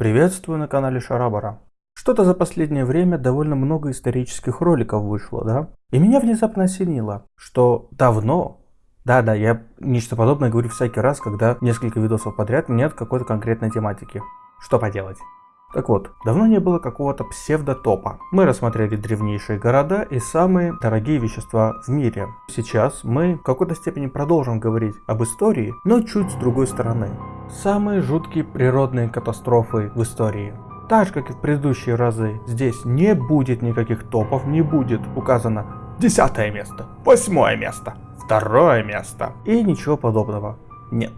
Приветствую на канале Шарабара. Что-то за последнее время довольно много исторических роликов вышло, да? И меня внезапно осенило, что давно, да-да, я нечто подобное говорю всякий раз, когда несколько видосов подряд нет какой-то конкретной тематики. Что поделать? Так вот, давно не было какого-то псевдотопа. Мы рассмотрели древнейшие города и самые дорогие вещества в мире. Сейчас мы в какой-то степени продолжим говорить об истории, но чуть с другой стороны. Самые жуткие природные катастрофы в истории. Так же, как и в предыдущие разы, здесь не будет никаких топов, не будет указано десятое место, восьмое место, второе место и ничего подобного. Нет.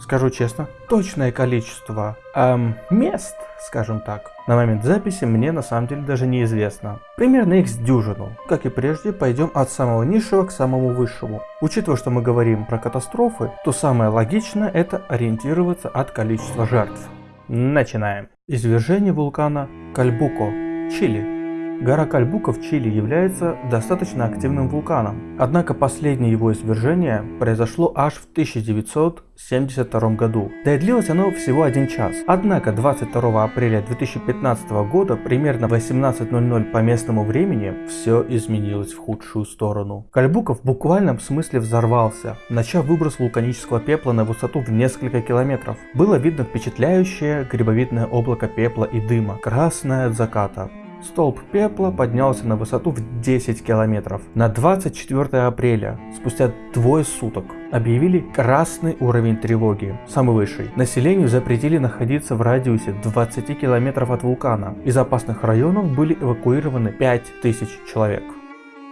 Скажу честно, точное количество эм, мест, скажем так, на момент записи мне на самом деле даже неизвестно. Примерно их с дюжину. Как и прежде, пойдем от самого низшего к самому высшему. Учитывая, что мы говорим про катастрофы, то самое логичное это ориентироваться от количества жертв. Начинаем. Извержение вулкана Кальбуко, Чили. Гора Кальбука в Чили является достаточно активным вулканом, однако последнее его извержение произошло аж в 1972 году, да и длилось оно всего один час. Однако 22 апреля 2015 года, примерно в 18.00 по местному времени, все изменилось в худшую сторону. Кальбука в буквальном смысле взорвался, начав выброс вулканического пепла на высоту в несколько километров. Было видно впечатляющее грибовидное облако пепла и дыма, красное от заката. Столб пепла поднялся на высоту в 10 километров. На 24 апреля, спустя двое суток, объявили красный уровень тревоги, самый высший. Населению запретили находиться в радиусе 20 километров от вулкана. Из опасных районов были эвакуированы 5000 человек.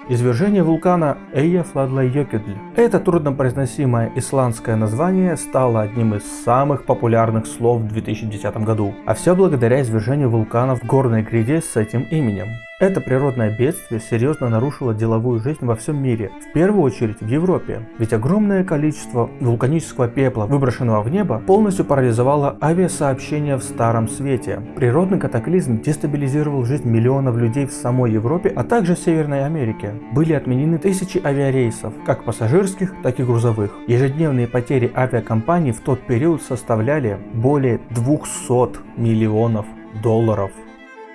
Извержение вулкана Эйяфладлайёкедль. Это труднопроизносимое исландское название стало одним из самых популярных слов в 2010 году, а все благодаря извержению вулкана в горной гряде с этим именем. Это природное бедствие серьезно нарушило деловую жизнь во всем мире, в первую очередь в Европе, ведь огромное количество вулканического пепла, выброшенного в небо, полностью парализовало авиасообщение в Старом Свете. Природный катаклизм дестабилизировал жизнь миллионов людей в самой Европе, а также в Северной Америке. Были отменены тысячи авиарейсов, как пассажирских, так и грузовых. Ежедневные потери авиакомпаний в тот период составляли более 200 миллионов долларов.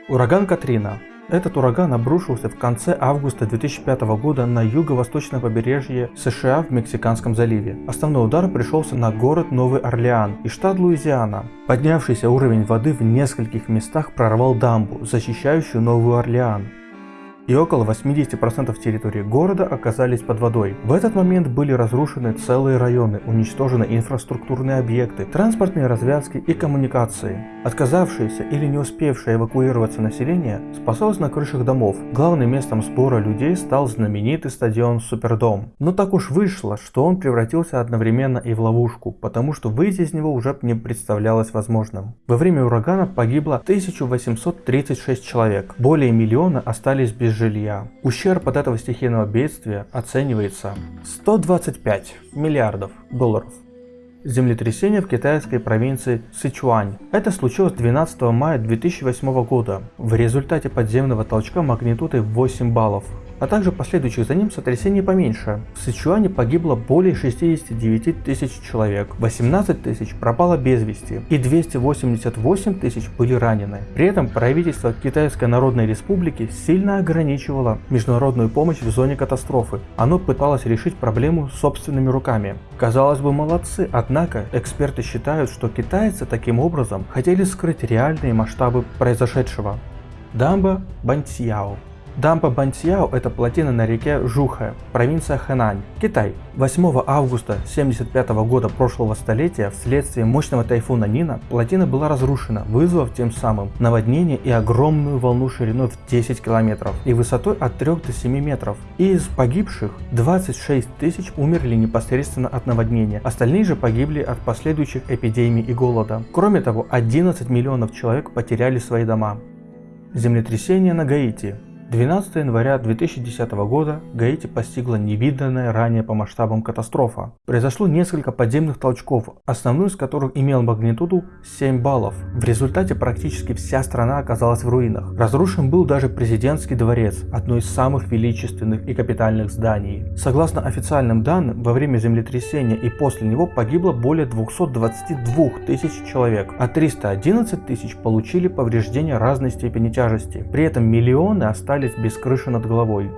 Ураган Катрина этот ураган обрушился в конце августа 2005 года на юго-восточное побережье США в Мексиканском заливе. Основной удар пришелся на город Новый Орлеан и штат Луизиана. Поднявшийся уровень воды в нескольких местах прорвал дамбу, защищающую Новый Орлеан и около 80% территории города оказались под водой. В этот момент были разрушены целые районы, уничтожены инфраструктурные объекты, транспортные развязки и коммуникации. Отказавшееся или не успевшее эвакуироваться население спасалось на крышах домов. Главным местом сбора людей стал знаменитый стадион Супердом. Но так уж вышло, что он превратился одновременно и в ловушку, потому что выйти из него уже не представлялось возможным. Во время урагана погибло 1836 человек, более миллиона остались без жилья. Ущерб от этого стихийного бедствия оценивается 125 миллиардов долларов. Землетрясение в китайской провинции Сычуань. Это случилось 12 мая 2008 года в результате подземного толчка магнитудой 8 баллов а также последующих за ним сотрясений поменьше. В Сычуане погибло более 69 тысяч человек, 18 тысяч пропало без вести и 288 тысяч были ранены. При этом правительство Китайской Народной Республики сильно ограничивало международную помощь в зоне катастрофы. Оно пыталось решить проблему собственными руками. Казалось бы молодцы, однако эксперты считают, что китайцы таким образом хотели скрыть реальные масштабы произошедшего. Дамба Бантьяо Дампа Бантьяо – это плотина на реке Жухэ, провинция Хэнань, Китай. 8 августа 1975 года прошлого столетия вследствие мощного тайфуна Нина плотина была разрушена, вызвав тем самым наводнение и огромную волну шириной в 10 километров и высотой от 3 до 7 метров. Из погибших 26 тысяч умерли непосредственно от наводнения, остальные же погибли от последующих эпидемий и голода. Кроме того, 11 миллионов человек потеряли свои дома. Землетрясение на Гаити 12 января 2010 года Гаити постигла невиданная ранее по масштабам катастрофа. Произошло несколько подземных толчков, основной из которых имел магнитуду 7 баллов. В результате практически вся страна оказалась в руинах. Разрушен был даже президентский дворец, одно из самых величественных и капитальных зданий. Согласно официальным данным, во время землетрясения и после него погибло более 222 тысяч человек, а 311 тысяч получили повреждения разной степени тяжести. При этом миллионы остались остались без крыши над головой.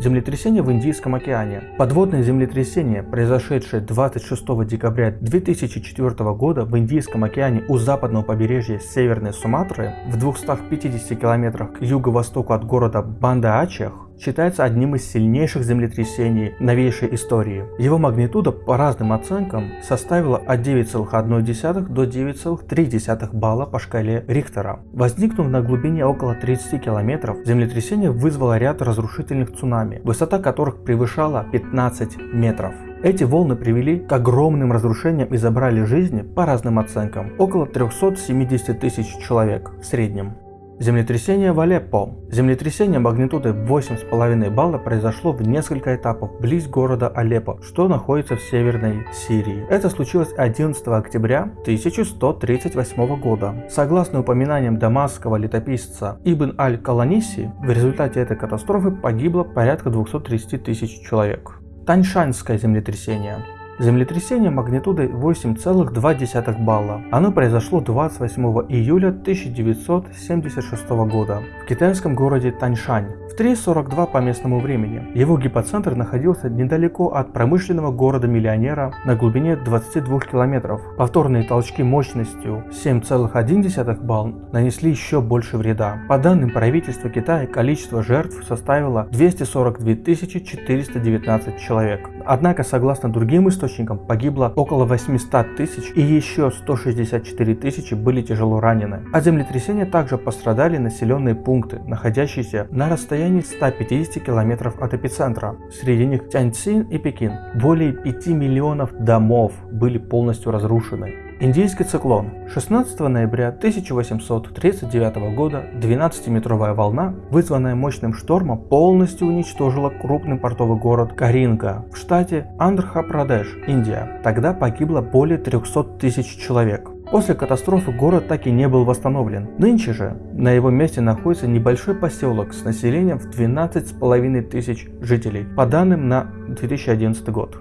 Землетрясение в Индийском океане. Подводное землетрясение, произошедшее 26 декабря 2004 года в Индийском океане у западного побережья Северной Суматры в 250 километрах к юго-востоку от города Банда-Ачех, считается одним из сильнейших землетрясений новейшей истории. Его магнитуда по разным оценкам составила от 9,1 до 9,3 балла по шкале Рихтера. Возникнув на глубине около 30 километров, землетрясение вызвало ряд разрушительных цунами, высота которых превышала 15 метров. Эти волны привели к огромным разрушениям и забрали жизни, по разным оценкам, около 370 тысяч человек в среднем. Землетрясение в Алеппо. Землетрясение магнитудой 8,5 балла произошло в несколько этапов близ города Алеппо, что находится в северной Сирии. Это случилось 11 октября 1138 года. Согласно упоминаниям дамасского летописца Ибн Аль-Каланиси, в результате этой катастрофы погибло порядка 230 тысяч человек. Таньшанское землетрясение. Землетрясение магнитудой 8,2 балла. Оно произошло 28 июля 1976 года в китайском городе Таньшань в 3.42 по местному времени. Его гипоцентр находился недалеко от промышленного города-миллионера на глубине 22 километров. Повторные толчки мощностью 7,1 балл нанесли еще больше вреда. По данным правительства Китая, количество жертв составило 242 419 человек. Однако, согласно другим источникам, погибло около 800 тысяч и еще 164 тысячи были тяжело ранены. От землетрясения также пострадали населенные пункты, находящиеся на расстоянии 150 километров от эпицентра. Среди них Тяньцин и Пекин. Более 5 миллионов домов были полностью разрушены. Индийский циклон. 16 ноября 1839 года 12-метровая волна, вызванная мощным штормом, полностью уничтожила крупный портовый город Каринга в штате Андхра-Прадеш, Индия. Тогда погибло более 300 тысяч человек. После катастрофы город так и не был восстановлен. Нынче же на его месте находится небольшой поселок с населением в 12,5 тысяч жителей, по данным на 2011 год.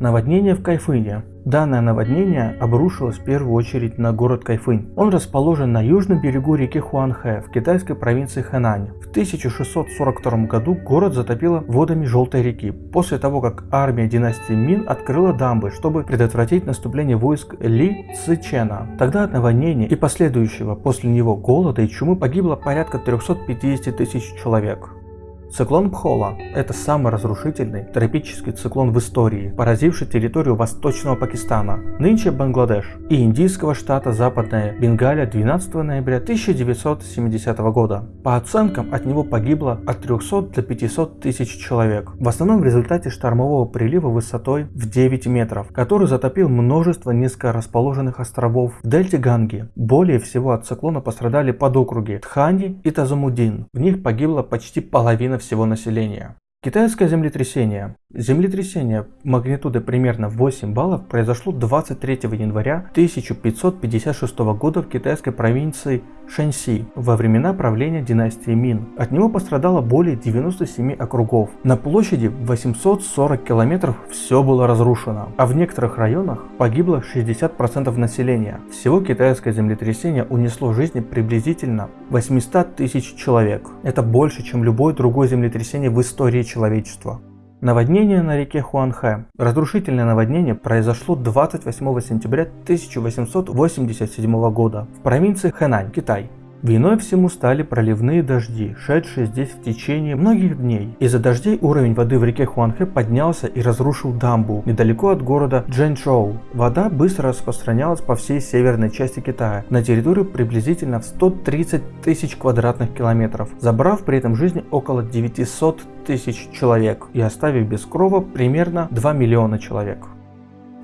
Наводнение в Кайфыне. Данное наводнение обрушилось в первую очередь на город Кайфынь. Он расположен на южном берегу реки Хуанхэ в китайской провинции Хэнань. В 1642 году город затопило водами Желтой реки, после того как армия династии Мин открыла дамбы, чтобы предотвратить наступление войск Ли Цичена. Тогда от наводнения и последующего после него голода и чумы погибло порядка 350 тысяч человек. Циклон Пхола – это самый разрушительный тропический циклон в истории, поразивший территорию восточного Пакистана, нынче Бангладеш, и индийского штата Западная Бенгалия 12 ноября 1970 года. По оценкам, от него погибло от 300 до 500 тысяч человек, в основном в результате штормового прилива высотой в 9 метров, который затопил множество низко расположенных островов в дельте Ганги. Более всего от циклона пострадали подокруги Тханди и Тазумудин. В них погибла почти половина всего населения. Китайское землетрясение. Землетрясение магнитудой примерно 8 баллов произошло 23 января 1556 года в китайской провинции Шэньси во времена правления династии Мин. От него пострадало более 97 округов. На площади 840 километров все было разрушено, а в некоторых районах погибло 60% населения. Всего китайское землетрясение унесло жизни приблизительно 800 тысяч человек. Это больше, чем любое другое землетрясение в истории человечества. Наводнение на реке Хуанхэ. Разрушительное наводнение произошло 28 сентября 1887 года в провинции Хэнань, Китай. Виной всему стали проливные дожди, шедшие здесь в течение многих дней. Из-за дождей уровень воды в реке Хуанхэ поднялся и разрушил дамбу недалеко от города Джэнчжоу. Вода быстро распространялась по всей северной части Китая, на территорию приблизительно в 130 тысяч квадратных километров, забрав при этом жизни около 900 тысяч человек и оставив без крова примерно 2 миллиона человек.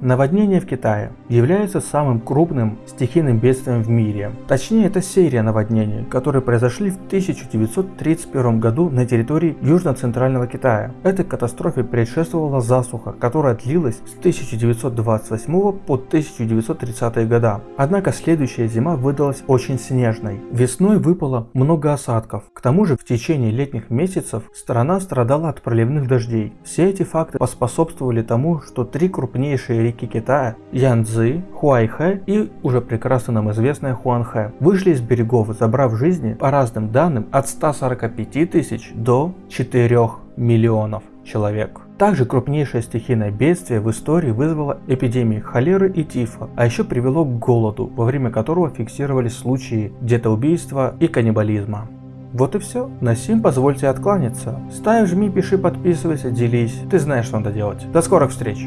Наводнение в Китае является самым крупным стихийным бедствием в мире. Точнее, это серия наводнений, которые произошли в 1931 году на территории Южно-Центрального Китая. Этой катастрофе предшествовала засуха, которая длилась с 1928 по 1930 года. Однако следующая зима выдалась очень снежной. Весной выпало много осадков. К тому же в течение летних месяцев страна страдала от проливных дождей. Все эти факты поспособствовали тому, что три крупнейшие реки Китая – Янцзы, Хуайхэ и уже прекрасно нам известная Хуанхэ – вышли из берегов, забрав жизни, по разным данным, от 145 тысяч до 4 миллионов человек. Также крупнейшее стихийное бедствие в истории вызвало эпидемии холеры и тифа, а еще привело к голоду, во время которого фиксировались случаи детоубийства и каннибализма. Вот и все. На сим позвольте откланяться. Ставь, жми, пиши, подписывайся, делись. Ты знаешь, что надо делать. До скорых встреч!